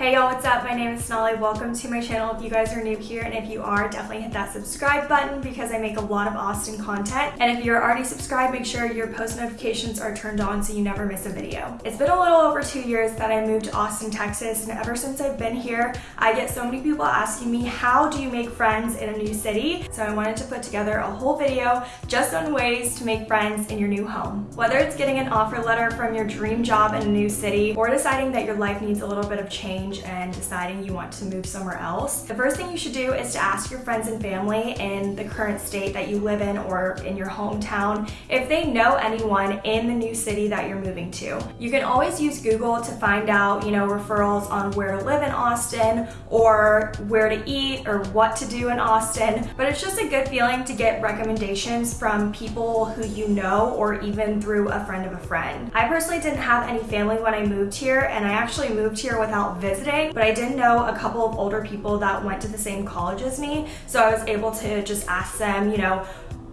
Hey y'all, what's up? My name is Sonali. Welcome to my channel if you guys are new here and if you are, definitely hit that subscribe button because I make a lot of Austin content. And if you're already subscribed, make sure your post notifications are turned on so you never miss a video. It's been a little over two years that I moved to Austin, Texas, and ever since I've been here, I get so many people asking me, how do you make friends in a new city? So I wanted to put together a whole video just on ways to make friends in your new home. Whether it's getting an offer letter from your dream job in a new city or deciding that your life needs a little bit of change change and deciding you want to move somewhere else, the first thing you should do is to ask your friends and family in the current state that you live in or in your hometown if they know anyone in the new city that you're moving to. You can always use Google to find out, you know, referrals on where to live in Austin or where to eat or what to do in Austin, but it's just a good feeling to get recommendations from people who you know or even through a friend of a friend. I personally didn't have any family when I moved here and I actually moved here without visiting visiting, but I did know a couple of older people that went to the same college as me. So I was able to just ask them, you know,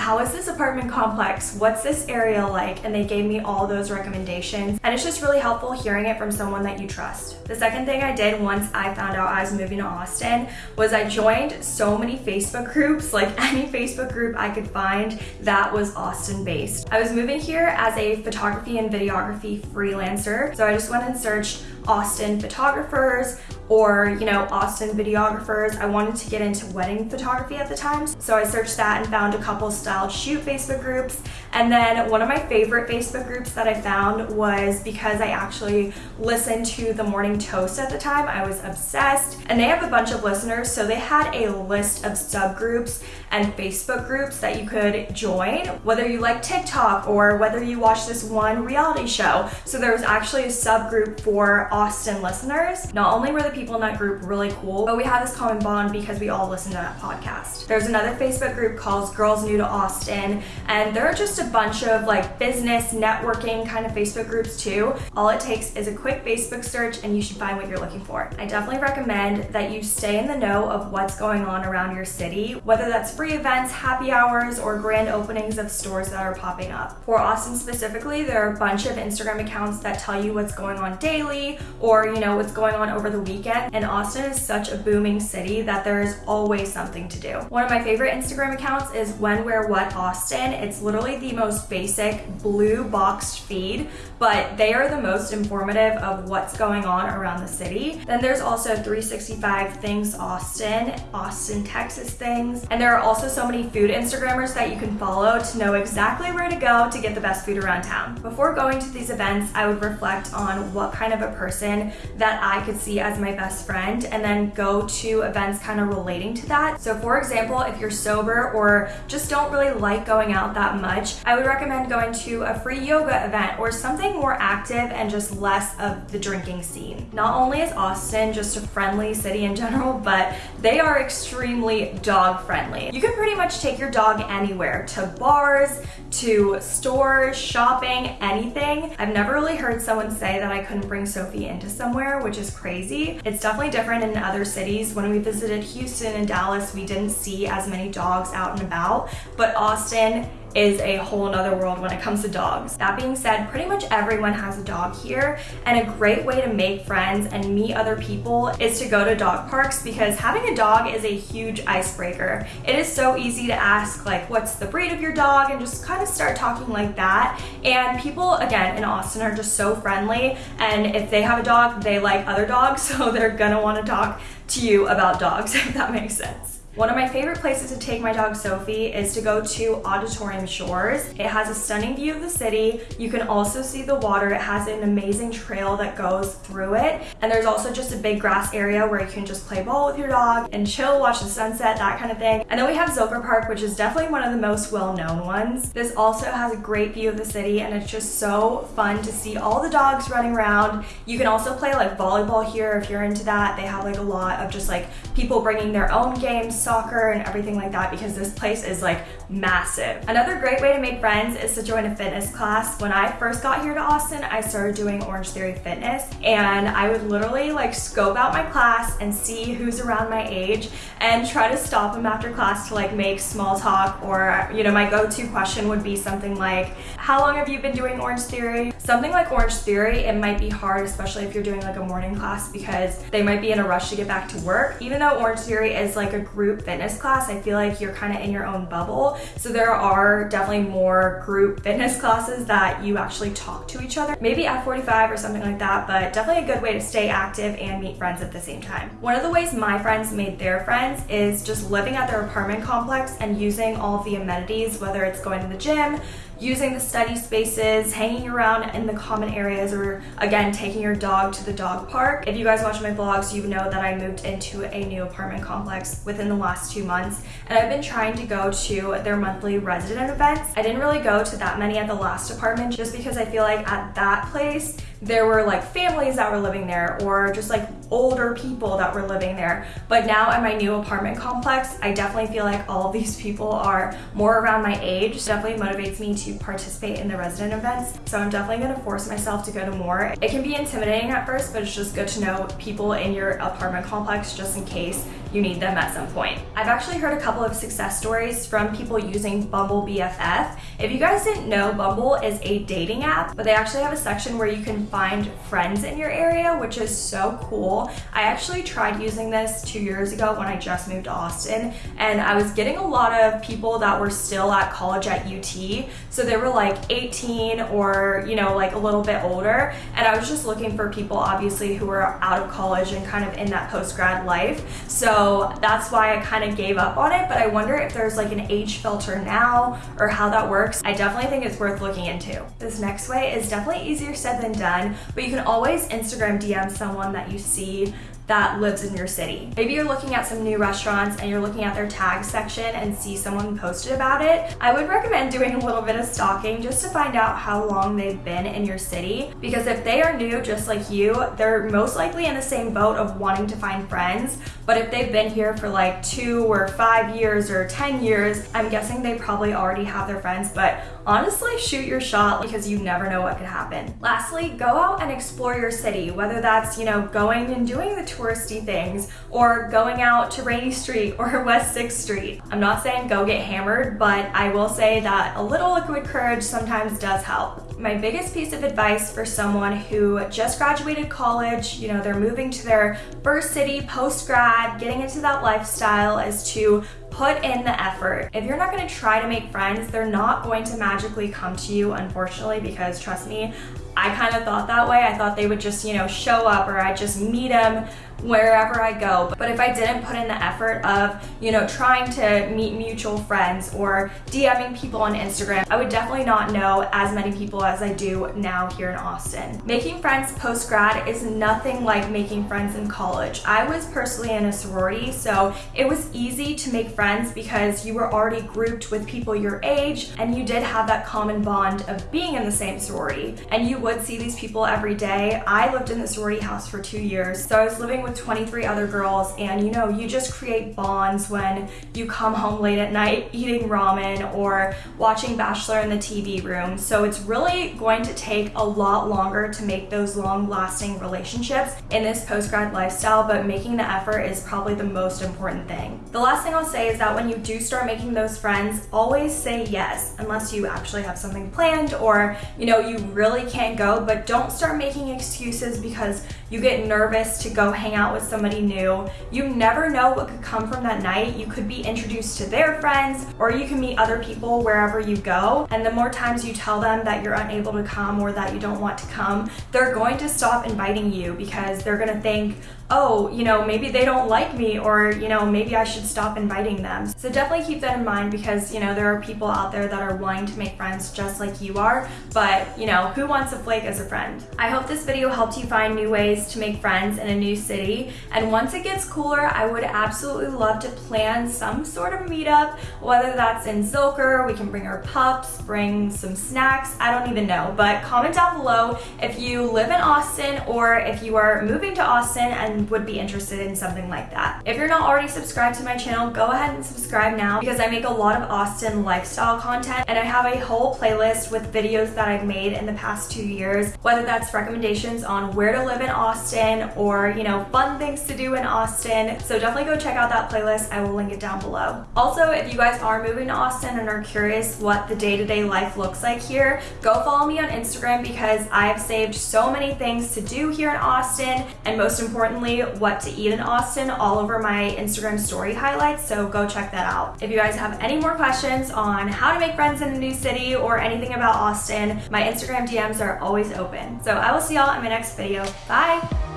how is this apartment complex? What's this area like? And they gave me all those recommendations. And it's just really helpful hearing it from someone that you trust. The second thing I did once I found out I was moving to Austin was I joined so many Facebook groups, like any Facebook group I could find that was Austin based. I was moving here as a photography and videography freelancer. So I just went and searched Austin photographers, or, you know, Austin videographers. I wanted to get into wedding photography at the time. So I searched that and found a couple styled shoot Facebook groups. And then one of my favorite Facebook groups that I found was because I actually listened to the Morning Toast at the time. I was obsessed and they have a bunch of listeners. So they had a list of subgroups and Facebook groups that you could join, whether you like TikTok or whether you watch this one reality show. So there was actually a subgroup for Austin listeners. Not only were the people in that group really cool, but we have this common bond because we all listen to that podcast. There's another Facebook group called Girls New to Austin, and there are just a bunch of like business, networking kind of Facebook groups too. All it takes is a quick Facebook search and you should find what you're looking for. I definitely recommend that you stay in the know of what's going on around your city, whether that's free events, happy hours, or grand openings of stores that are popping up. For Austin specifically, there are a bunch of Instagram accounts that tell you what's going on daily or you know what's going on over the weekend weekend, and Austin is such a booming city that there is always something to do. One of my favorite Instagram accounts is When, Where, What Austin. It's literally the most basic blue boxed feed, but they are the most informative of what's going on around the city. Then there's also 365 Things Austin, Austin, Texas things, and there are also so many food Instagrammers that you can follow to know exactly where to go to get the best food around town. Before going to these events, I would reflect on what kind of a person that I could see as my best friend and then go to events kind of relating to that. So for example, if you're sober or just don't really like going out that much, I would recommend going to a free yoga event or something more active and just less of the drinking scene. Not only is Austin just a friendly city in general, but they are extremely dog friendly. You can pretty much take your dog anywhere, to bars, to stores, shopping, anything. I've never really heard someone say that I couldn't bring Sophie into somewhere, which is crazy. It's definitely different in other cities. When we visited Houston and Dallas, we didn't see as many dogs out and about, but Austin is a whole nother world when it comes to dogs. That being said, pretty much everyone has a dog here and a great way to make friends and meet other people is to go to dog parks because having a dog is a huge icebreaker. It is so easy to ask like what's the breed of your dog and just kind of start talking like that and people again in Austin are just so friendly and if they have a dog they like other dogs so they're gonna want to talk to you about dogs if that makes sense. One of my favorite places to take my dog Sophie is to go to Auditorium Shores. It has a stunning view of the city. You can also see the water. It has an amazing trail that goes through it. And there's also just a big grass area where you can just play ball with your dog and chill, watch the sunset, that kind of thing. And then we have Zilker Park, which is definitely one of the most well-known ones. This also has a great view of the city and it's just so fun to see all the dogs running around. You can also play like volleyball here if you're into that. They have like a lot of just like people bringing their own games, soccer and everything like that because this place is like massive. Another great way to make friends is to join a fitness class. When I first got here to Austin, I started doing Orange Theory Fitness and I would literally like scope out my class and see who's around my age and try to stop them after class to like make small talk or you know my go-to question would be something like how long have you been doing Orange Theory? Something like Orange Theory, it might be hard, especially if you're doing like a morning class because they might be in a rush to get back to work. Even though Orange Theory is like a group fitness class, I feel like you're kind of in your own bubble. So there are definitely more group fitness classes that you actually talk to each other. Maybe F45 or something like that, but definitely a good way to stay active and meet friends at the same time. One of the ways my friends made their friends is just living at their apartment complex and using all the amenities, whether it's going to the gym, using the study spaces, hanging around in the common areas, or again, taking your dog to the dog park. If you guys watch my vlogs, you know that I moved into a new apartment complex within the last two months, and I've been trying to go to their monthly resident events. I didn't really go to that many at the last apartment just because I feel like at that place, there were like families that were living there or just like older people that were living there. But now at my new apartment complex, I definitely feel like all of these people are more around my age. It definitely motivates me to participate in the resident events. So I'm definitely gonna force myself to go to more. It can be intimidating at first, but it's just good to know people in your apartment complex just in case you need them at some point. I've actually heard a couple of success stories from people using Bumble BFF. If you guys didn't know, Bumble is a dating app, but they actually have a section where you can find friends in your area, which is so cool. I actually tried using this two years ago when I just moved to Austin, and I was getting a lot of people that were still at college at UT. So they were like 18 or, you know, like a little bit older. And I was just looking for people, obviously, who were out of college and kind of in that post grad life. So that's why I kind of gave up on it. But I wonder if there's like an age filter now or how that works. I definitely think it's worth looking into. This next way is definitely easier said than done, but you can always Instagram DM someone that you see that lives in your city. Maybe you're looking at some new restaurants and you're looking at their tag section and see someone posted about it. I would recommend doing a little bit of stalking just to find out how long they've been in your city because if they are new just like you, they're most likely in the same boat of wanting to find friends. But if they've been here for like two or five years or 10 years, I'm guessing they probably already have their friends. But honestly, shoot your shot because you never know what could happen. Lastly, go out and explore your city, whether that's, you know, going and doing the touristy things or going out to Rainey Street or West 6th Street. I'm not saying go get hammered, but I will say that a little liquid courage sometimes does help. My biggest piece of advice for someone who just graduated college, you know, they're moving to their first city post grad, getting into that lifestyle is to put in the effort. If you're not gonna try to make friends, they're not going to magically come to you, unfortunately, because trust me, I kind of thought that way. I thought they would just, you know, show up or I'd just meet them wherever I go. But if I didn't put in the effort of, you know, trying to meet mutual friends or DMing people on Instagram, I would definitely not know as many people as I do now here in Austin. Making friends post grad is nothing like making friends in college. I was personally in a sorority, so it was easy to make friends because you were already grouped with people your age and you did have that common bond of being in the same sorority. And you would see these people every day. I lived in the sorority house for two years, so I was living with with 23 other girls and you know, you just create bonds when you come home late at night eating ramen or watching Bachelor in the TV room. So it's really going to take a lot longer to make those long lasting relationships in this post-grad lifestyle, but making the effort is probably the most important thing. The last thing I'll say is that when you do start making those friends, always say yes, unless you actually have something planned or you know, you really can't go, but don't start making excuses because you get nervous to go hang out with somebody new. You never know what could come from that night. You could be introduced to their friends or you can meet other people wherever you go. And the more times you tell them that you're unable to come or that you don't want to come, they're going to stop inviting you because they're gonna think, oh, you know, maybe they don't like me or, you know, maybe I should stop inviting them. So definitely keep that in mind because, you know, there are people out there that are wanting to make friends just like you are, but, you know, who wants a flake as a friend? I hope this video helped you find new ways to make friends in a new city. And once it gets cooler, I would absolutely love to plan some sort of meetup, whether that's in Zilker, we can bring our pups, bring some snacks, I don't even know. But comment down below if you live in Austin or if you are moving to Austin and would be interested in something like that. If you're not already subscribed to my channel, go ahead and subscribe now because I make a lot of Austin lifestyle content and I have a whole playlist with videos that I've made in the past two years, whether that's recommendations on where to live in Austin or, you know, fun things to do in Austin. So definitely go check out that playlist. I will link it down below. Also, if you guys are moving to Austin and are curious what the day-to-day -day life looks like here, go follow me on Instagram because I've saved so many things to do here in Austin and most importantly, what to eat in Austin all over my Instagram story highlights. So go check that out. If you guys have any more questions on how to make friends in a new city or anything about Austin, my Instagram DMs are always open. So I will see y'all in my next video. Bye!